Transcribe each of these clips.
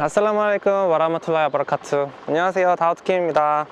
아슬라무 알aikum 와라마툴라히 와바라카투 안녕하세요. 다우트킴입니다.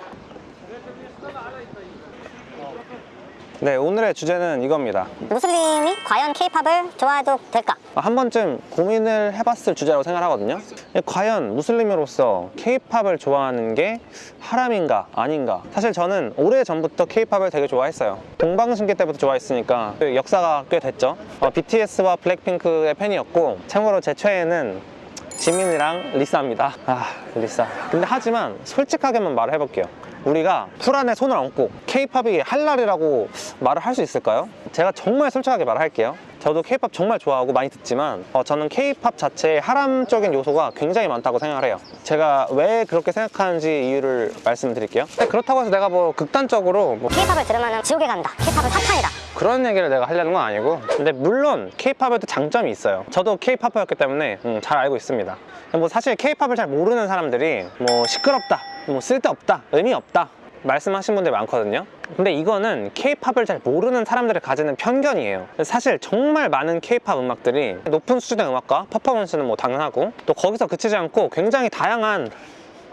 네 오늘의 주제는 이겁니다. 무슬림이 과연 케이팝을 좋아해도 될까? 한 번쯤 고민을 해봤을 주제라고 생각하거든요. 과연 무슬림으로서 케이팝을 좋아하는 게 하람인가 아닌가? 사실 저는 오래전부터 케이팝을 되게 좋아했어요. 동방신기 때부터 좋아했으니까 그 역사가 꽤 됐죠. 어, BTS와 블랙핑크의 팬이었고 참고로 제 최애는 지민이랑 리사입니다. 아 리사. 근데 하지만 솔직하게만 말을 해볼게요. 우리가 쿠란에 손을 얹고 케이팝이 할랄이라고 말을 할 수 있을까요? 제가 정말 솔직하게 말할게요 저도 케이팝 정말 좋아하고 많이 듣지만 어, 저는 케이팝 자체에 하람적인 요소가 굉장히 많다고 생각을 해요. 제가 왜 그렇게 생각하는지 이유를 말씀드릴게요. 그렇다고 해서 내가 뭐 극단적으로 뭐 케이팝을 들으면 지옥에 간다. 케이팝은 사탄이다. 그런 얘기를 내가 하려는 건 아니고 근데 물론 케이팝에도 장점이 있어요. 저도 케이팝이었기 때문에 음, 잘 알고 있습니다. 뭐 사실 케이팝을 잘 모르는 사람들이 뭐 시끄럽다 뭐 쓸데없다 의미 없다 말씀하신 분들 많거든요 근데 이거는 케이팝을 잘 모르는 사람들이 가지는 편견이에요. 사실 정말 많은 케이팝 음악들이 높은 수준의 음악과 퍼포먼스는 뭐 당연하고 또 거기서 그치지 않고 굉장히 다양한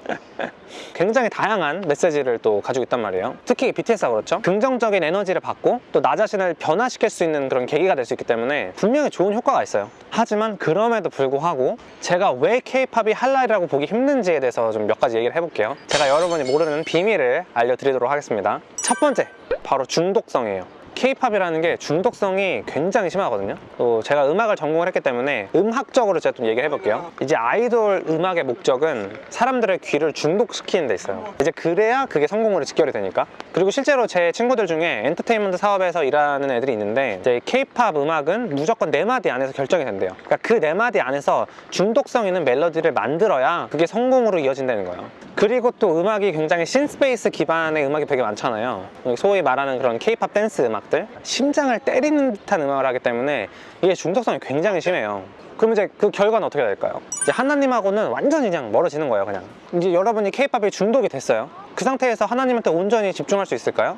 굉장히 다양한 메시지를 또 가지고 있단 말이에요. 특히 BTS가 그렇죠? 긍정적인 에너지를 받고 또 나 자신을 변화시킬 수 있는 그런 계기가 될 수 있기 때문에 분명히 좋은 효과가 있어요. 하지만 그럼에도 불구하고 제가 왜 케이팝이 할랄이라고 보기 힘든지에 대해서 좀 몇 가지 얘기를 해볼게요. 제가 여러분이 모르는 비밀을 알려드리도록 하겠습니다. 첫 번째 바로 중독성이에요 케이팝이라는 게 중독성이 굉장히 심하거든요. 또 제가 음악을 전공을 했기 때문에 음악적으로 제가 좀 얘기를 해볼게요. 이제 아이돌 음악의 목적은 사람들의 귀를 중독시키는 데 있어요. 이제 그래야 그게 성공으로 직결이 되니까. 그리고 실제로 제 친구들 중에 엔터테인먼트 사업에서 일하는 애들이 있는데 이제 케이팝 음악은 무조건 네 마디 안에서 결정이 된대요. 그러니까 그 네 마디 안에서 중독성 있는 멜로디를 만들어야 그게 성공으로 이어진다는 거예요. 그리고 또 음악이 굉장히 synth bass 기반의 음악이 되게 많잖아요. 소위 말하는 그런 케이팝 댄스 음악 들 심장을 때리는 듯한 음악을 하기 때문에 이게 중독성이 굉장히 심해요 그럼 이제 그 결과는 어떻게 될까요? 이제 하나님하고는 완전히 그냥 멀어지는 거예요 그냥 이제 여러분이 케이팝에 중독이 됐어요 그 상태에서 하나님한테 온전히 집중할 수 있을까요?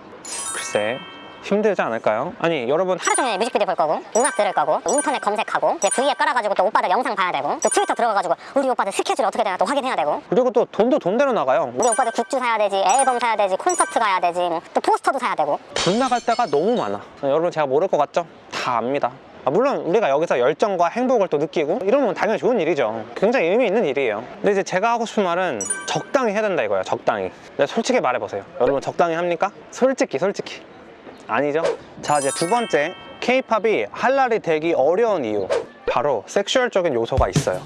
글쎄 힘들지 않을까요? 아니 여러분. 하루 종일 뮤직비디오 볼 거고 음악 들을 거고 인터넷 검색하고 이제 V앱 깔아가지고 또 오빠들 영상 봐야 되고 또 트위터 들어가가지고 우리 오빠들 스케줄 어떻게 되나 또 확인해야 되고. 그리고 또 돈도 돈대로 나가요. 우리 오빠들 굿즈 사야 되지 앨범 사야 되지 콘서트 가야 되지 뭐또 포스터도 사야 되고. 돈 나갈 때가 너무 많아. 여러분 제가 모를 것 같죠? 다 압니다. 아, 물론 우리가 여기서 열정과 행복을 또 느끼고 이러면 당연히 좋은 일이죠. 굉장히 의미 있는 일이에요. 근데 이제 제가 하고 싶은 말은 적당히 해야 된다 이거예요 적당히. 근데 솔직히 말해보세요. 여러분 적당히 합니까? 솔직히 솔직히 아니죠? 자 이제 두 번째 케이팝이 할랄이 되기 어려운 이유 바로 섹슈얼적인 요소가 있어요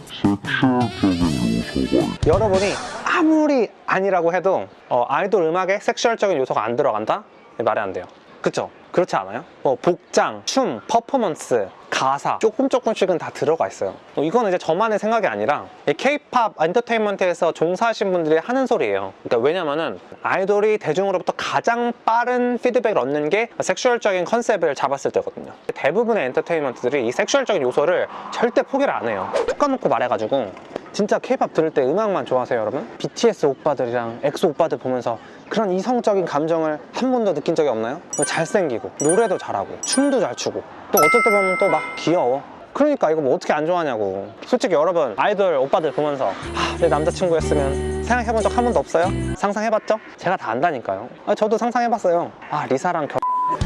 여러분이 아무리 아니라고 해도 어, 아이돌 음악에 섹슈얼적인 요소가 안 들어간다? 말이 안 돼요 그쵸? 그렇지 않아요? 뭐 복장, 춤, 퍼포먼스, 가사 조금 조금씩은 다 들어가 있어요. 어, 이거는 이제 저만의 생각이 아니라 K-pop 엔터테인먼트에서 종사하신 분들이 하는 소리예요. 그러니까 왜냐면은 아이돌이 대중으로부터 가장 빠른 피드백을 얻는 게 sexual적인 컨셉을 잡았을 때거든요. 대부분의 엔터테인먼트들이 이 sexual적인 요소를 절대 포기를 안 해요. 툭 까놓고 말해가지고 진짜 K-pop 들을 때 음악만 좋아하세요 여러분? BTS 오빠들이랑 엑소 오빠들 보면서 그런 이성적인 감정을 한 번도 느낀 적이 없나요? 뭐 잘생기고 노래도 잘하고 춤도 잘 추고 또 어쩔 때 보면 또 막 귀여워 그러니까 이거 뭐 어떻게 안 좋아하냐고 솔직히 여러분 아이돌 오빠들 보면서 아, 내 남자친구였으면 생각해본 적 한 번도 없어요? 상상해봤죠? 제가 다 안다니까요 아, 저도 상상해봤어요 아 리사랑 결...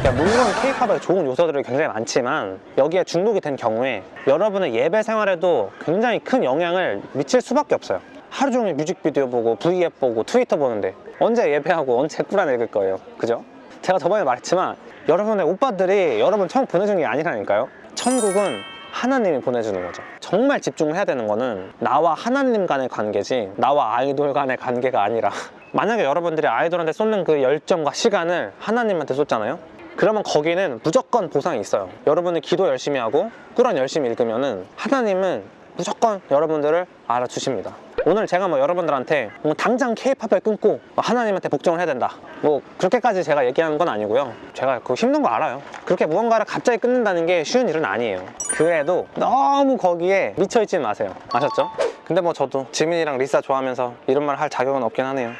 그러니까 물론 케이팝에 좋은 요소들이 굉장히 많지만 여기에 중독이 된 경우에 여러분의 예배 생활에도 굉장히 큰 영향을 미칠 수밖에 없어요. 하루 종일 뮤직비디오 보고 V앱 보고 트위터 보는데 언제 예배하고 언제 꾸란 읽을 거예요. 그죠? 제가 저번에 말했지만 여러분의 오빠들이 여러분 천국 보내주는 게 아니라니까요. 천국은 하나님이 보내주는 거죠. 정말 집중을 해야 되는 거는 나와 하나님 간의 관계지 나와 아이돌 간의 관계가 아니라 만약에 여러분들이 아이돌한테 쏟는 그 열정과 시간을 하나님한테 쏟잖아요 그러면 거기는 무조건 보상이 있어요. 여러분이 기도 열심히 하고 꾸란 열심히 읽으면 은 하나님은 무조건 여러분들을 알아주십니다. 오늘 제가 뭐 여러분들한테 뭐 당장 케이팝을 끊고 하나님한테 복종을 해야 된다. 뭐 그렇게까지 제가 얘기하는 건 아니고요. 제가 그 힘든 거 알아요. 그렇게 무언가를 갑자기 끊는다는 게 쉬운 일은 아니에요. 그래도 너무 거기에 미쳐있지 마세요. 아셨죠? 근데 뭐 저도 지민이랑 리사 좋아하면서 이런 말 할 자격은 없긴 하네요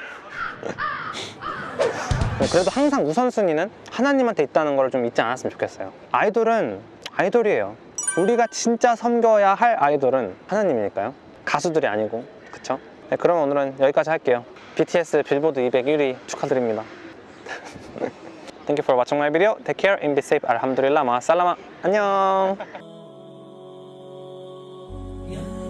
네, 그래도 항상 우선순위는 하나님한테 있다는 걸 좀 잊지 않았으면 좋겠어요 아이돌은 아이돌이에요 우리가 진짜 섬겨야 할 아이돌은 하나님이니까요 가수들이 아니고 그쵸? 네, 그럼 오늘은 여기까지 할게요 BTS 빌보드 201위 축하드립니다 Thank you for watching my video. Take care and be safe. Alhamdulillah. Ma'asalama. 안녕.